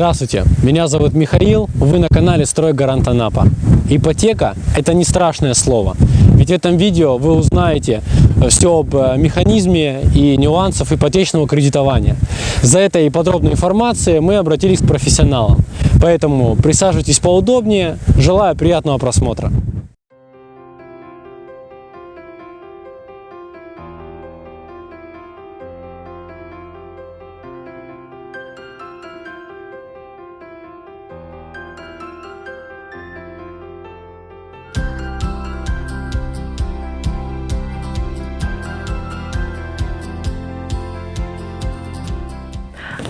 Здравствуйте, меня зовут Михаил, вы на канале «Стройгарант Анапа». Ипотека – это не страшное слово, ведь в этом видео вы узнаете все об э, механизме и нюансах ипотечного кредитования. За этой подробной информацией мы обратились к профессионалам, поэтому присаживайтесь поудобнее, желаю приятного просмотра.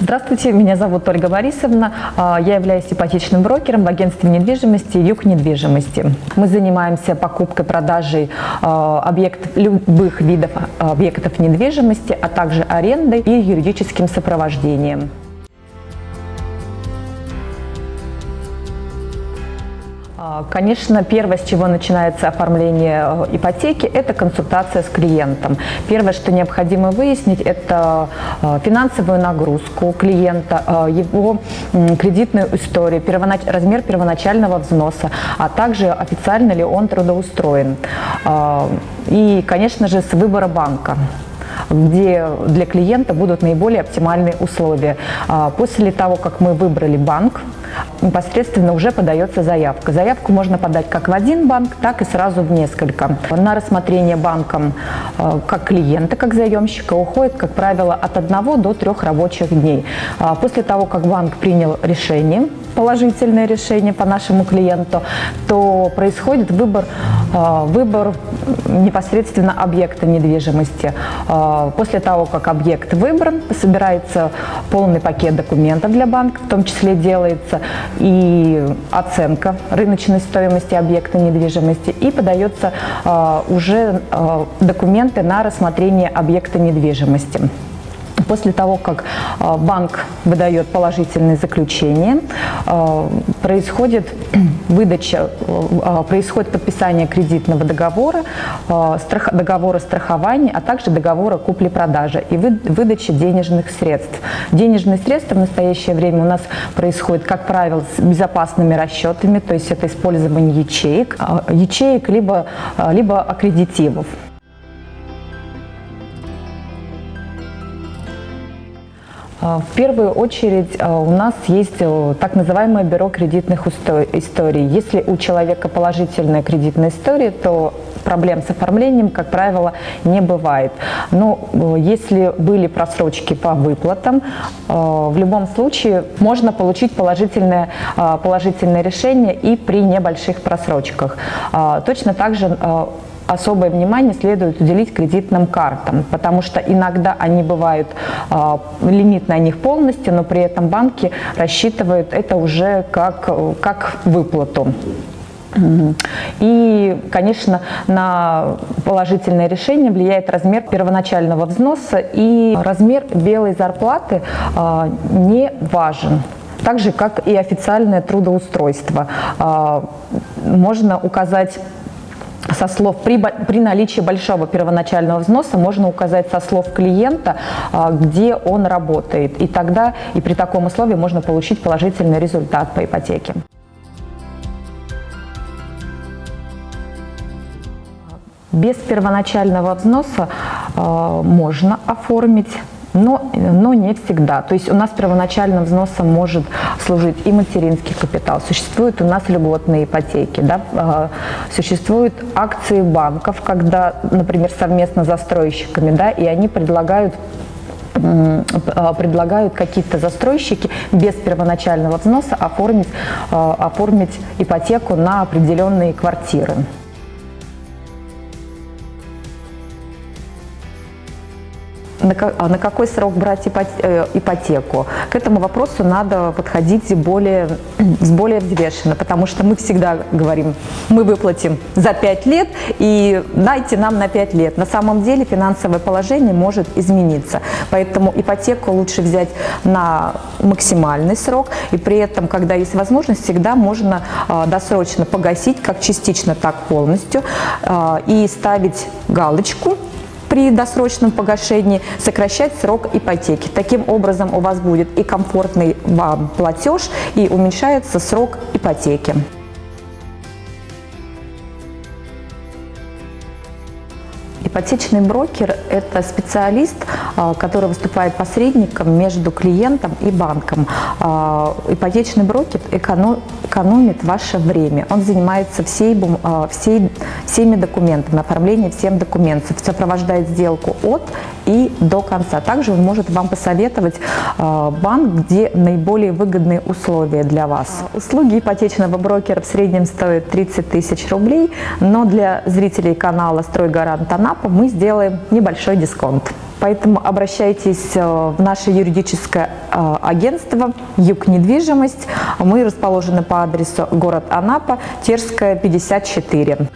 Здравствуйте, меня зовут Ольга Борисовна. А, я являюсь ипотечным брокером в агентстве недвижимости «Юг недвижимости». Мы занимаемся покупкой, продажей а, объектов, любых видов объектов недвижимости, а также арендой и юридическим сопровождением. Конечно, первое, с чего начинается оформление э, ипотеки, это консультация с клиентом. Первое, что необходимо выяснить, это э, финансовую нагрузку клиента, э, его кредитную историю, размер первоначального взноса, а также официально ли он трудоустроен. И, конечно же, с выбора банка где для клиента будут наиболее оптимальные условия. А, после того, как мы выбрали банк, непосредственно уже подается заявка. Заявку можно подать как в один банк, так и сразу в несколько. На рассмотрение банком а, как клиента, как заемщика уходит, как правило, от одного до трех рабочих дней. А, после того, как банк принял решение, положительное решение по нашему клиенту, то происходит выбор, выбор непосредственно объекта недвижимости. А, после того, как объект выбран, собирается полный пакет документов для банка, в том числе делается и оценка рыночной стоимости объекта недвижимости, и подается а, уже документы на рассмотрение объекта недвижимости. После того, как а, банк выдает положительное заключение, а, происходит выдача, а, происходит подписание кредитного договора, договора страхования, а также договора купли-продажи и выдача денежных средств. Денежные средства в настоящее время у нас происходят, как правило, с безопасными расчетами, то есть это использование ячеек, ячеек либо, либо аккредитивов. В первую очередь а, у нас есть э, так называемое бюро кредитных историй. Если у человека положительная кредитная история, то проблем с оформлением, как правило, не бывает. Но э, если были просрочки по выплатам, э, в любом случае можно получить положительное, положительное решение и при небольших просрочках. Точно так же особое внимание следует уделить кредитным картам, потому что иногда они бывают, э, лимит на них полностью, но при этом банки рассчитывают это уже как, как выплату. И, конечно, на положительное решение влияет размер первоначального взноса и размер белой зарплаты э, не важен так же, как и официальное трудоустройство. Э, можно указать со слов при, при наличии большого первоначального взноса можно указать со слов клиента, а, где он работает. И тогда и при таком условии можно получить положительный результат по ипотеке. Без первоначального взноса э, можно оформить но, но не всегда. То есть у нас первоначальным взносом может служить и материнский капитал. Существуют у нас льготные ипотеки, да? А, существуют акции банков, когда, например, совместно с застройщиками, да, и они предлагают а, предлагают какие-то застройщики без первоначального взноса оформить, а, оформить ипотеку на определенные квартиры. На, а на какой срок брать э, ипотеку. К этому вопросу надо подходить более, более взвешенно, потому что мы всегда говорим, мы выплатим за 5 лет и дайте нам на 5 лет. На самом деле финансовое положение может измениться, поэтому ипотеку лучше взять на максимальный срок, и при этом, когда есть возможность, всегда можно а, досрочно погасить, как частично, так полностью, а, и ставить галочку при досрочном погашении сокращать срок ипотеки. Таким образом у вас будет и комфортный вам платеж, и уменьшается срок ипотеки. Ипотечный брокер – это специалист, а, который выступает посредником между клиентом и банком. А, ипотечный брокер экономит ваше время. Он занимается всей, а, всей, всеми документами, оформлением всем документов, сопровождает сделку от и до конца. Также он может вам посоветовать банк, где наиболее выгодные условия для вас. Услуги ипотечного брокера в среднем стоят 30 тысяч рублей, но для зрителей канала «Стройгарант Анапа» ЦНАПа мы сделаем небольшой дисконт. Поэтому обращайтесь э, в наше юридическое э, агентство «Юг недвижимость». Мы расположены по адресу город Анапа, Терская, 54.